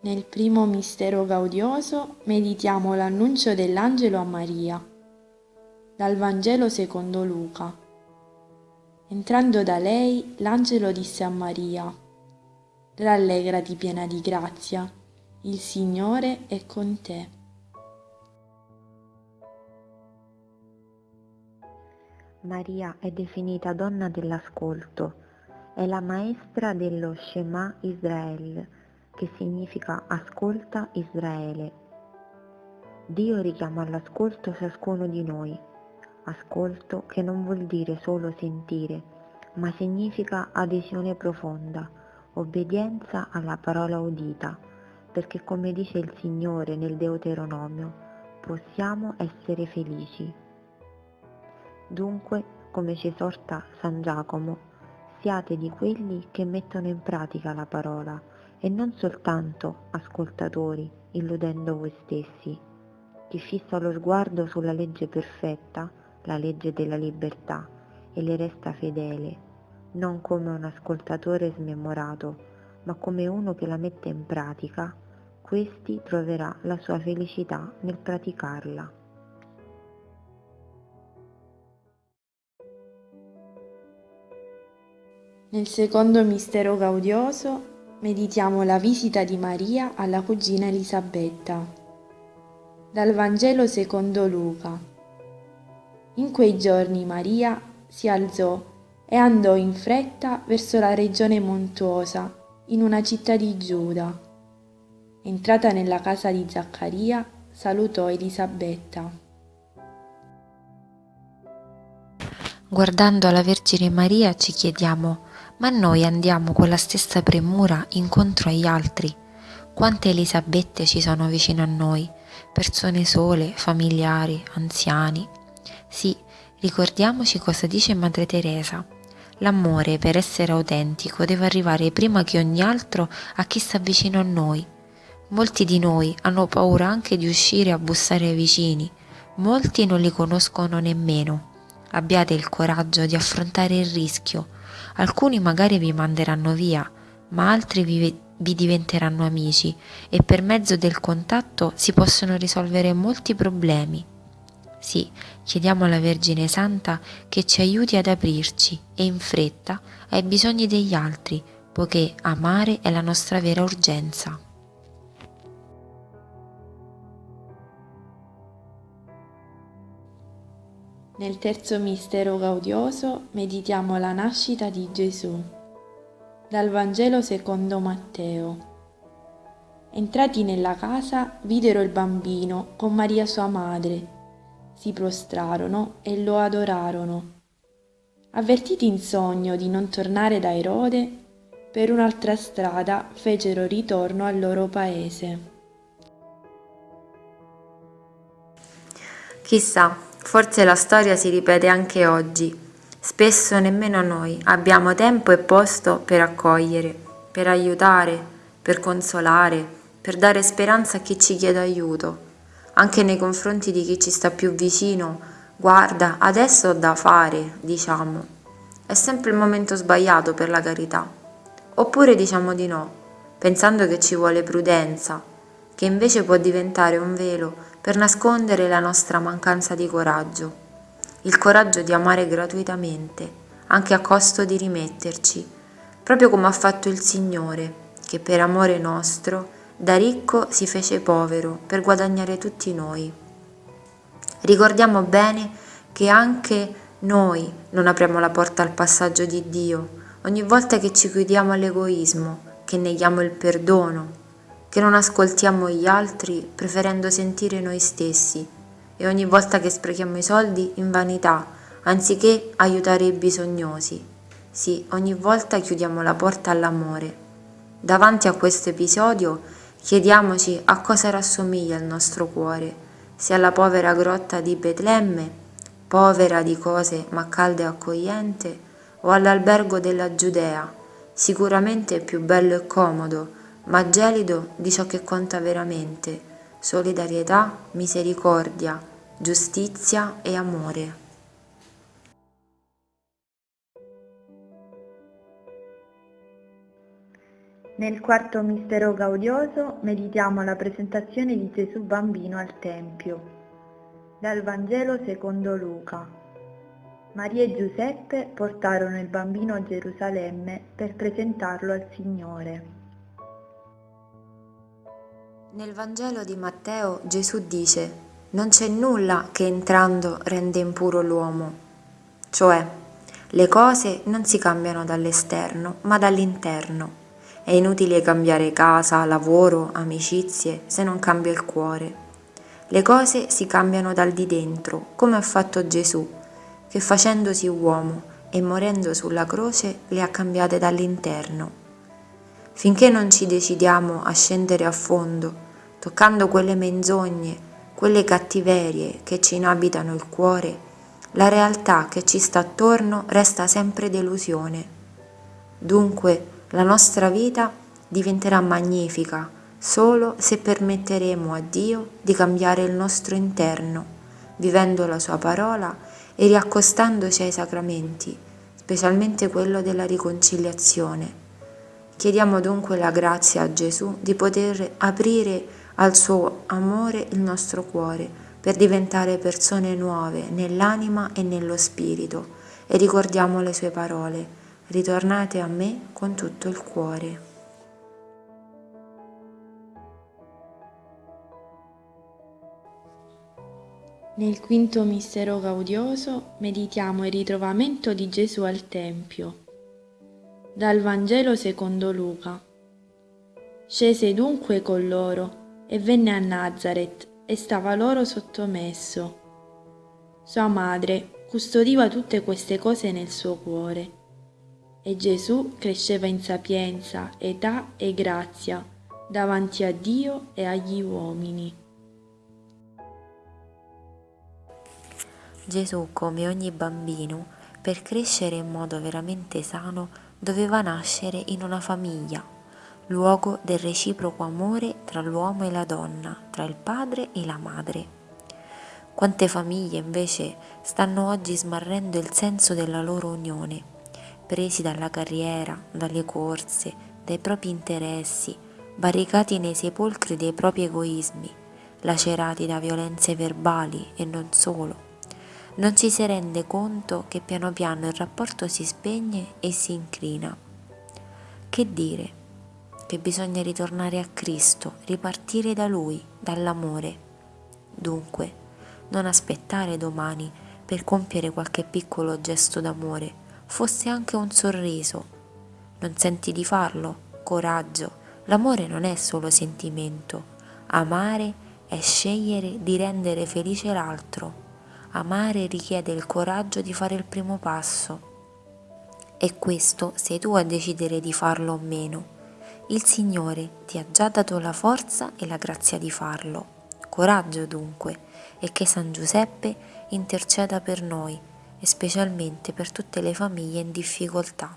Nel primo mistero gaudioso meditiamo l'annuncio dell'angelo a Maria. Dal Vangelo secondo Luca. Entrando da lei, l'angelo disse a Maria, Rallegrati piena di grazia, il Signore è con te. Maria è definita donna dell'ascolto, è la maestra dello Shema Israel, che significa ascolta Israele. Dio richiama all'ascolto ciascuno di noi, ascolto che non vuol dire solo sentire, ma significa adesione profonda, obbedienza alla parola udita, perché come dice il Signore nel Deuteronomio, possiamo essere felici. Dunque, come ci esorta San Giacomo, siate di quelli che mettono in pratica la parola, e non soltanto ascoltatori, illudendo voi stessi. Chi fissa lo sguardo sulla legge perfetta, la legge della libertà, e le resta fedele, non come un ascoltatore smemorato, ma come uno che la mette in pratica, questi troverà la sua felicità nel praticarla. Nel secondo mistero gaudioso meditiamo la visita di Maria alla cugina Elisabetta. Dal Vangelo secondo Luca. In quei giorni Maria si alzò e andò in fretta verso la regione montuosa, in una città di Giuda. Entrata nella casa di Zaccaria, salutò Elisabetta. Guardando alla Vergine Maria ci chiediamo ma noi andiamo con la stessa premura incontro agli altri. Quante Elisabette ci sono vicino a noi, persone sole, familiari, anziani. Sì, ricordiamoci cosa dice Madre Teresa. L'amore, per essere autentico, deve arrivare prima che ogni altro a chi sta vicino a noi. Molti di noi hanno paura anche di uscire a bussare ai vicini, molti non li conoscono nemmeno. Abbiate il coraggio di affrontare il rischio, Alcuni magari vi manderanno via, ma altri vi, vi diventeranno amici e per mezzo del contatto si possono risolvere molti problemi. Sì, chiediamo alla Vergine Santa che ci aiuti ad aprirci e in fretta ai bisogni degli altri, poiché amare è la nostra vera urgenza. Nel terzo mistero gaudioso meditiamo la nascita di Gesù. Dal Vangelo secondo Matteo. Entrati nella casa, videro il bambino con Maria sua madre. Si prostrarono e lo adorarono. Avvertiti in sogno di non tornare da Erode, per un'altra strada fecero ritorno al loro paese. Chissà Forse la storia si ripete anche oggi. Spesso nemmeno noi abbiamo tempo e posto per accogliere, per aiutare, per consolare, per dare speranza a chi ci chiede aiuto. Anche nei confronti di chi ci sta più vicino, guarda, adesso ho da fare, diciamo. È sempre il momento sbagliato per la carità. Oppure diciamo di no, pensando che ci vuole prudenza, che invece può diventare un velo per nascondere la nostra mancanza di coraggio, il coraggio di amare gratuitamente, anche a costo di rimetterci, proprio come ha fatto il Signore, che per amore nostro da ricco si fece povero per guadagnare tutti noi. Ricordiamo bene che anche noi non apriamo la porta al passaggio di Dio ogni volta che ci chiudiamo all'egoismo, che neghiamo il perdono, che non ascoltiamo gli altri preferendo sentire noi stessi e ogni volta che sprechiamo i soldi in vanità anziché aiutare i bisognosi. Sì, ogni volta chiudiamo la porta all'amore. Davanti a questo episodio chiediamoci a cosa rassomiglia il nostro cuore, se alla povera grotta di Betlemme, povera di cose ma calda e accogliente, o all'albergo della Giudea, sicuramente più bello e comodo, ma gelido di ciò che conta veramente, solidarietà, misericordia, giustizia e amore. Nel quarto mistero gaudioso meditiamo la presentazione di Gesù bambino al Tempio. Dal Vangelo secondo Luca. Maria e Giuseppe portarono il bambino a Gerusalemme per presentarlo al Signore. Nel Vangelo di Matteo Gesù dice, non c'è nulla che entrando rende impuro l'uomo, cioè le cose non si cambiano dall'esterno ma dall'interno. È inutile cambiare casa, lavoro, amicizie se non cambia il cuore. Le cose si cambiano dal di dentro, come ha fatto Gesù, che facendosi uomo e morendo sulla croce le ha cambiate dall'interno. Finché non ci decidiamo a scendere a fondo, toccando quelle menzogne, quelle cattiverie che ci inabitano il cuore, la realtà che ci sta attorno resta sempre delusione. Dunque, la nostra vita diventerà magnifica solo se permetteremo a Dio di cambiare il nostro interno, vivendo la Sua parola e riaccostandoci ai sacramenti, specialmente quello della riconciliazione. Chiediamo dunque la grazia a Gesù di poter aprire al suo amore il nostro cuore per diventare persone nuove nell'anima e nello spirito e ricordiamo le sue parole ritornate a me con tutto il cuore. Nel quinto mistero gaudioso meditiamo il ritrovamento di Gesù al Tempio. Dal Vangelo secondo Luca. Scese dunque con loro e venne a Nazareth e stava loro sottomesso. Sua madre custodiva tutte queste cose nel suo cuore e Gesù cresceva in sapienza, età e grazia davanti a Dio e agli uomini. Gesù, come ogni bambino, per crescere in modo veramente sano, doveva nascere in una famiglia, luogo del reciproco amore tra l'uomo e la donna, tra il padre e la madre. Quante famiglie invece stanno oggi smarrendo il senso della loro unione presi dalla carriera, dalle corse, dai propri interessi, barricati nei sepolcri dei propri egoismi, lacerati da violenze verbali e non solo. Non ci si rende conto che piano piano il rapporto si spegne e si incrina. Che dire? Che bisogna ritornare a Cristo, ripartire da Lui, dall'amore. Dunque, non aspettare domani per compiere qualche piccolo gesto d'amore, fosse anche un sorriso. Non senti di farlo? Coraggio. L'amore non è solo sentimento. Amare è scegliere di rendere felice l'altro. Amare richiede il coraggio di fare il primo passo. E questo sei tu a decidere di farlo o meno. Il Signore ti ha già dato la forza e la grazia di farlo. Coraggio dunque, e che San Giuseppe interceda per noi e specialmente per tutte le famiglie in difficoltà.